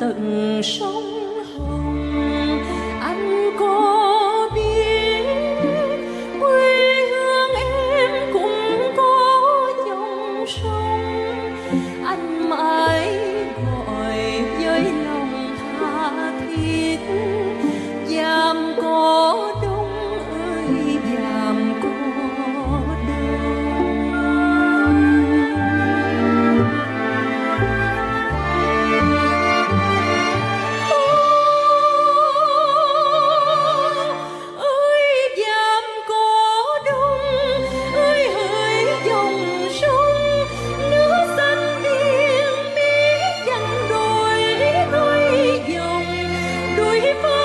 tận sông hồng. Anh có biết quê hương em cũng có dòng sông. Anh sleep.